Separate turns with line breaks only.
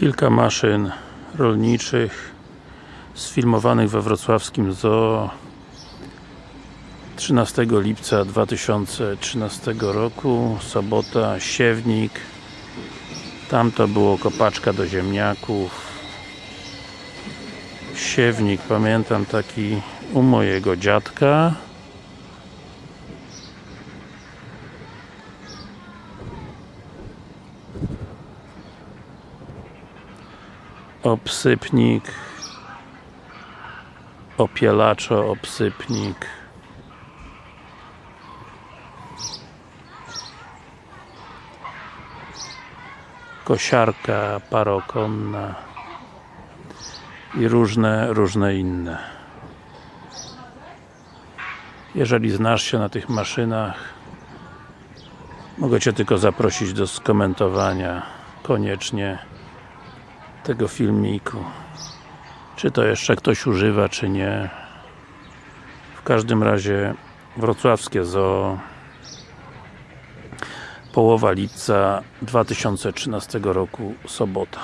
Kilka maszyn rolniczych sfilmowanych we wrocławskim zoo 13 lipca 2013 roku sobota, siewnik. Tam to było kopaczka do ziemniaków. Siewnik, pamiętam taki u mojego dziadka obsypnik. Opielaczo, obsypnik. Kosiarka parokonna. I różne, różne inne. Jeżeli znasz się na tych maszynach mogę Cię tylko zaprosić do skomentowania. Koniecznie tego filmiku. Czy to jeszcze ktoś używa, czy nie. W każdym razie wrocławskie zoo połowa lipca 2013 roku, sobota